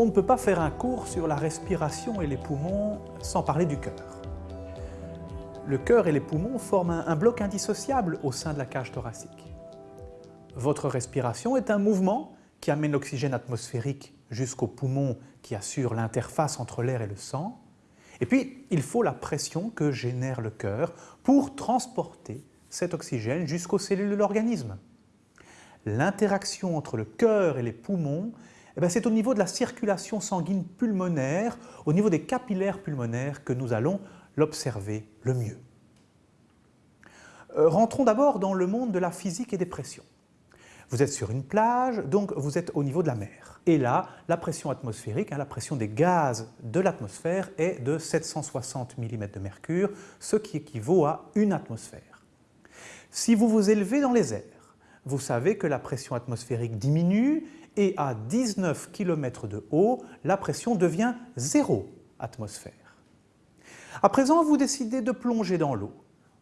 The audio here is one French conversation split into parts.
On ne peut pas faire un cours sur la respiration et les poumons sans parler du cœur. Le cœur et les poumons forment un, bloc indissociable au sein de la cage thoracique. Votre respiration est un mouvement qui amène l'oxygène atmosphérique jusqu'aux poumons qui assurent l'interface entre l'air et le sang. Et puis, il faut la pression que génère le cœur pour transporter cet oxygène jusqu'aux cellules de l'organisme. L'interaction entre le cœur et les poumons c'est au niveau de la circulation sanguine pulmonaire, au niveau des capillaires pulmonaires que nous allons l'observer le mieux. Euh, rentrons d'abord dans le monde de la physique et des pressions. Vous êtes sur une plage, donc vous êtes au niveau de la mer. Et là, la pression atmosphérique, hein, la pression des gaz de l'atmosphère est de 760 mm de mercure, ce qui équivaut à une atmosphère. Si vous vous élevez dans les airs, vous savez que la pression atmosphérique diminue et à 19 km de haut, la pression devient 0 atmosphère. À présent, vous décidez de plonger dans l'eau.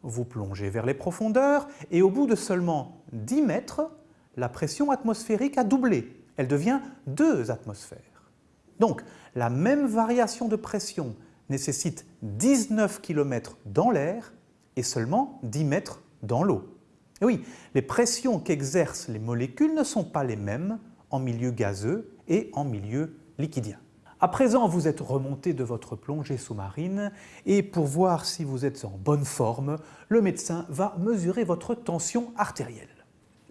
Vous plongez vers les profondeurs et au bout de seulement 10 mètres, la pression atmosphérique a doublé. Elle devient 2 atmosphères. Donc, la même variation de pression nécessite 19 km dans l'air et seulement 10 mètres dans l'eau. Et oui, les pressions qu'exercent les molécules ne sont pas les mêmes en milieu gazeux et en milieu liquidien. À présent, vous êtes remonté de votre plongée sous-marine et pour voir si vous êtes en bonne forme, le médecin va mesurer votre tension artérielle.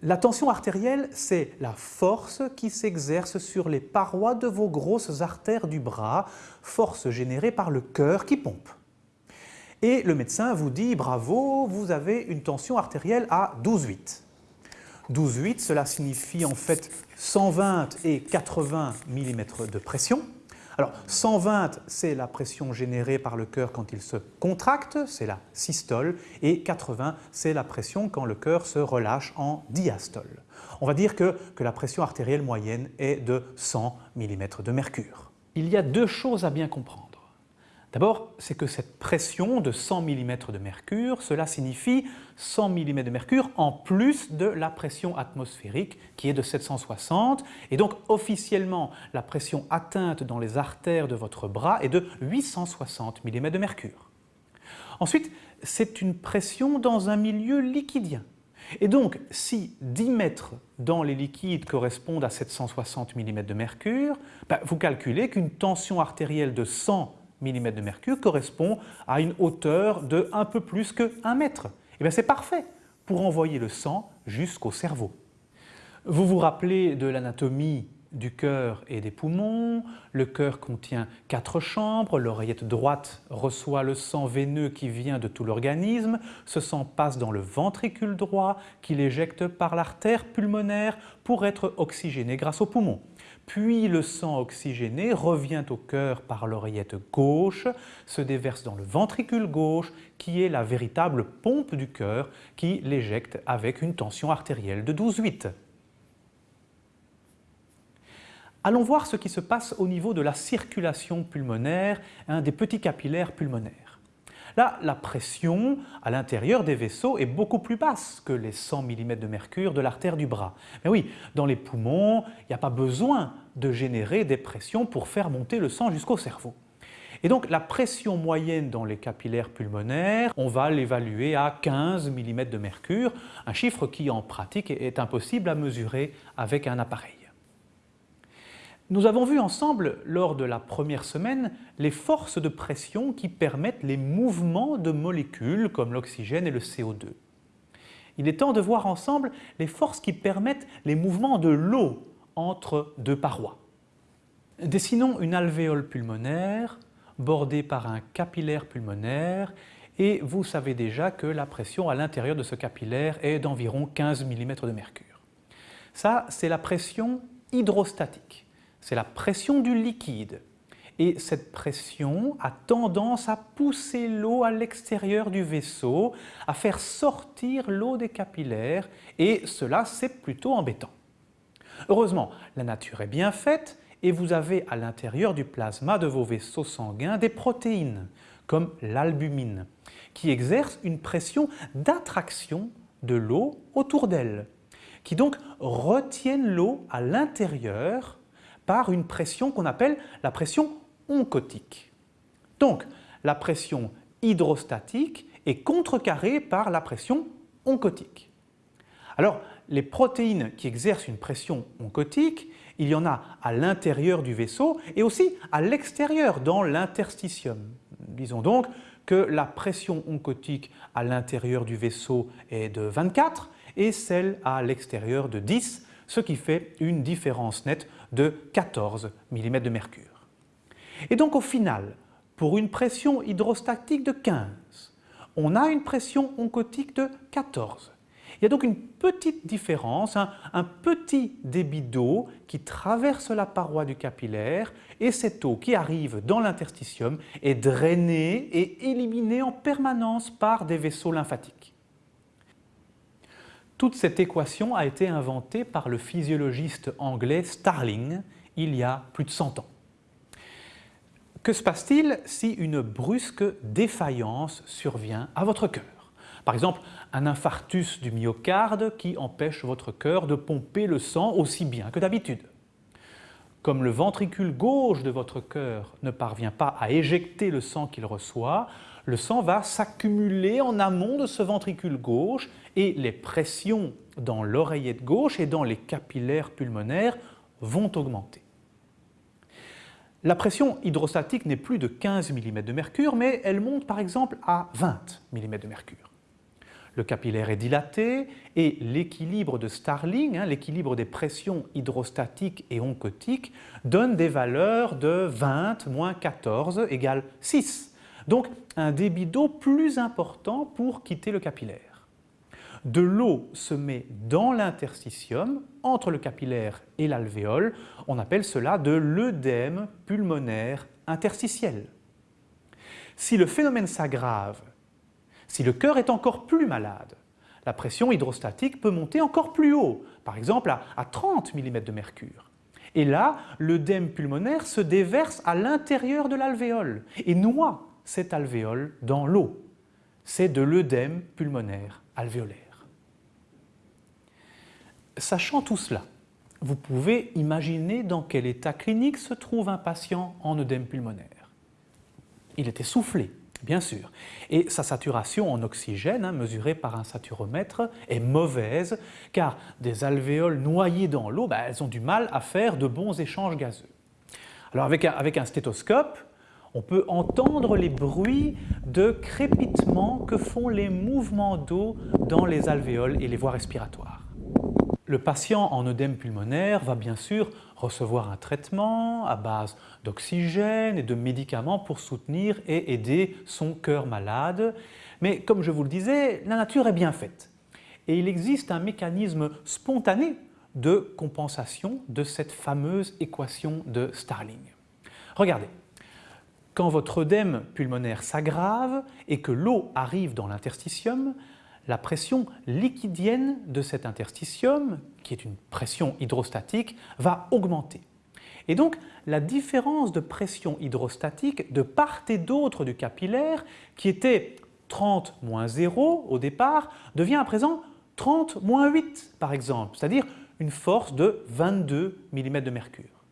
La tension artérielle, c'est la force qui s'exerce sur les parois de vos grosses artères du bras, force générée par le cœur qui pompe. Et le médecin vous dit « bravo, vous avez une tension artérielle à 12,8 ». 12,8, cela signifie en fait 120 et 80 mm de pression. Alors 120, c'est la pression générée par le cœur quand il se contracte, c'est la systole, et 80, c'est la pression quand le cœur se relâche en diastole. On va dire que, que la pression artérielle moyenne est de 100 mm de mercure. Il y a deux choses à bien comprendre. D'abord, c'est que cette pression de 100 mm de mercure, cela signifie 100 mm de mercure en plus de la pression atmosphérique qui est de 760 et donc officiellement la pression atteinte dans les artères de votre bras est de 860 mm de mercure. Ensuite, c'est une pression dans un milieu liquidien. Et donc, si 10 mètres dans les liquides correspondent à 760 mm de mercure, ben, vous calculez qu'une tension artérielle de 100 mm de mercure correspond à une hauteur de un peu plus que 1 mètre. Eh bien c'est parfait pour envoyer le sang jusqu'au cerveau. Vous vous rappelez de l'anatomie du cœur et des poumons. Le cœur contient quatre chambres, l'oreillette droite reçoit le sang veineux qui vient de tout l'organisme, ce sang passe dans le ventricule droit qui l'éjecte par l'artère pulmonaire pour être oxygéné grâce aux poumons puis le sang oxygéné revient au cœur par l'oreillette gauche, se déverse dans le ventricule gauche qui est la véritable pompe du cœur qui l'éjecte avec une tension artérielle de 12,8. Allons voir ce qui se passe au niveau de la circulation pulmonaire, des petits capillaires pulmonaires. Là, la pression à l'intérieur des vaisseaux est beaucoup plus basse que les 100 mm de mercure de l'artère du bras. Mais oui, dans les poumons, il n'y a pas besoin de générer des pressions pour faire monter le sang jusqu'au cerveau. Et donc la pression moyenne dans les capillaires pulmonaires, on va l'évaluer à 15 mm de mercure, un chiffre qui en pratique est impossible à mesurer avec un appareil. Nous avons vu ensemble, lors de la première semaine, les forces de pression qui permettent les mouvements de molécules comme l'oxygène et le CO2. Il est temps de voir ensemble les forces qui permettent les mouvements de l'eau entre deux parois. Dessinons une alvéole pulmonaire bordée par un capillaire pulmonaire et vous savez déjà que la pression à l'intérieur de ce capillaire est d'environ 15 mm de mercure. Ça, c'est la pression hydrostatique c'est la pression du liquide. Et cette pression a tendance à pousser l'eau à l'extérieur du vaisseau, à faire sortir l'eau des capillaires, et cela c'est plutôt embêtant. Heureusement, la nature est bien faite et vous avez à l'intérieur du plasma de vos vaisseaux sanguins des protéines, comme l'albumine, qui exercent une pression d'attraction de l'eau autour d'elles, qui donc retiennent l'eau à l'intérieur par une pression qu'on appelle la pression oncotique. Donc, la pression hydrostatique est contrecarrée par la pression oncotique. Alors, les protéines qui exercent une pression oncotique, il y en a à l'intérieur du vaisseau et aussi à l'extérieur, dans l'interstitium. Disons donc que la pression oncotique à l'intérieur du vaisseau est de 24 et celle à l'extérieur de 10, ce qui fait une différence nette de 14 mm de mercure. Et donc au final, pour une pression hydrostatique de 15, on a une pression oncotique de 14. Il y a donc une petite différence, un, petit débit d'eau qui traverse la paroi du capillaire et cette eau qui arrive dans l'interstitium est drainée et éliminée en permanence par des vaisseaux lymphatiques. Toute cette équation a été inventée par le physiologiste anglais Starling il y a plus de 100 ans. Que se passe-t-il si une brusque défaillance survient à votre cœur? Par exemple, un infarctus du myocarde qui empêche votre cœur de pomper le sang aussi bien que d'habitude. Comme le ventricule gauche de votre cœur ne parvient pas à éjecter le sang qu'il reçoit, le sang va s'accumuler en amont de ce ventricule gauche et les pressions dans l'oreillette gauche et dans les capillaires pulmonaires vont augmenter. La pression hydrostatique n'est plus de 15 mm de mercure, mais elle monte par exemple à 20 mm de mercure le capillaire est dilaté et l'équilibre de Starling, hein, l'équilibre des pressions hydrostatiques et oncotiques, donne des valeurs de 20 moins 14 égale 6. Donc un débit d'eau plus important pour quitter le capillaire. De l'eau se met dans l'interstitium, entre le capillaire et l'alvéole. On appelle cela de l'œdème pulmonaire interstitiel. Si le phénomène s'aggrave si le cœur est encore plus malade, la pression hydrostatique peut monter encore plus haut, par exemple à, 30 mm de mercure. Et là, l'œdème pulmonaire se déverse à l'intérieur de l'alvéole et noie cet alvéole dans l'eau. C'est de l'œdème pulmonaire alvéolaire. Sachant tout cela, vous pouvez imaginer dans quel état clinique se trouve un patient en œdème pulmonaire. Il est essoufflé, bien sûr. Et sa saturation en oxygène, hein, mesurée par un saturomètre, est mauvaise car des alvéoles noyées dans l'eau, bah, elles ont du mal à faire de bons échanges gazeux. Alors avec un stéthoscope, on peut entendre les bruits de crépitement que font les mouvements d'eau dans les alvéoles et les voies respiratoires. Le patient en œdème pulmonaire va bien sûr recevoir un traitement à base d'oxygène et de médicaments pour soutenir et aider son cœur malade. Mais comme je vous le disais, la nature est bien faite. Et il existe un mécanisme spontané de compensation de cette fameuse équation de Starling. Regardez, quand votre œdème pulmonaire s'aggrave et que l'eau arrive dans l'interstitium, la pression liquidienne de cet interstitium, qui est une pression hydrostatique, va augmenter. Et donc, la différence de pression hydrostatique de part et d'autre du capillaire, qui était 30 moins 0 au départ, devient à présent 30 moins 8 par exemple, c'est-à-dire une force de 22 mm de mercure.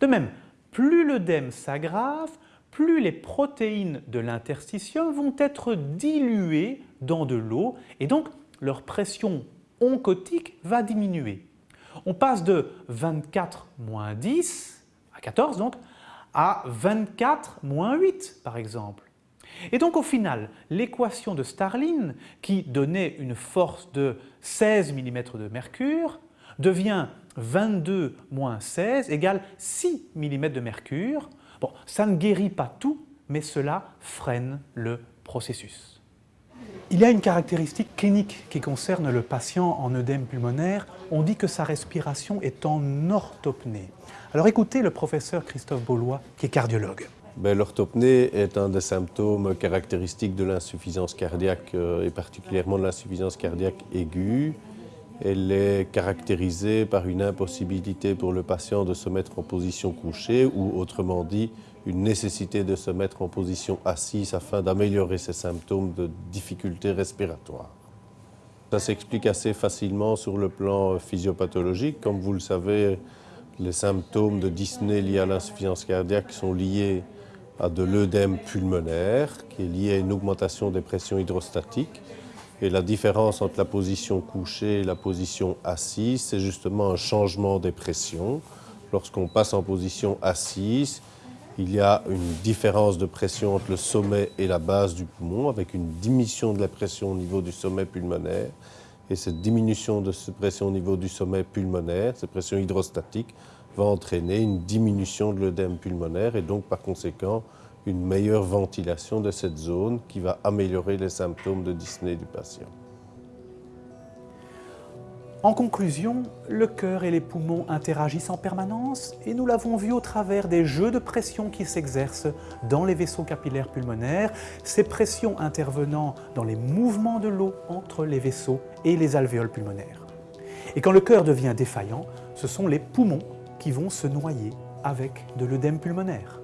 De même, plus l'œdème s'aggrave, plus les protéines de l'interstitium vont être diluées dans de l'eau et donc leur pression oncotique va diminuer. On passe de 24 moins 10, à 14 donc, à 24 moins 8 par exemple. Et donc au final, l'équation de Starling, qui donnait une force de 16 mm de mercure, devient 22 moins 16 égale 6 mm de mercure, Bon, ça ne guérit pas tout, mais cela freine le processus. Il y a une caractéristique clinique qui concerne le patient en œdème pulmonaire. On dit que sa respiration est en orthopnée. Alors écoutez le professeur Christophe Beaulois, qui est cardiologue. Ben, L'orthopnée est un des symptômes caractéristiques de l'insuffisance cardiaque euh, et particulièrement de l'insuffisance cardiaque aiguë. Elle est caractérisée par une impossibilité pour le patient de se mettre en position couchée ou autrement dit une nécessité de se mettre en position assise afin d'améliorer ses symptômes de difficultés respiratoires. Ça s'explique assez facilement sur le plan physiopathologique. Comme vous le savez, Les symptômes de dyspnée liés à l'insuffisance cardiaque sont liés à de l'œdème pulmonaire, qui est lié à une augmentation des pressions hydrostatiques. Et la différence entre la position couchée et la position assise, c'est justement un changement des pressions. Lorsqu'on passe en position assise, il y a une différence de pression entre le sommet et la base du poumon, avec une diminution de la pression au niveau du sommet pulmonaire. Et cette diminution de cette pression au niveau du sommet pulmonaire, cette pression hydrostatique, va entraîner une diminution de l'œdème pulmonaire et donc par conséquent une meilleure ventilation de cette zone qui va améliorer les symptômes de dyspnée du patient. En conclusion, le cœur et les poumons interagissent en permanence et nous l'avons vu au travers des jeux de pression qui s'exercent dans les vaisseaux capillaires pulmonaires, ces pressions intervenant dans les mouvements de l'eau entre les vaisseaux et les alvéoles pulmonaires. Et quand le cœur devient défaillant, ce sont les poumons qui vont se noyer avec de l'œdème pulmonaire.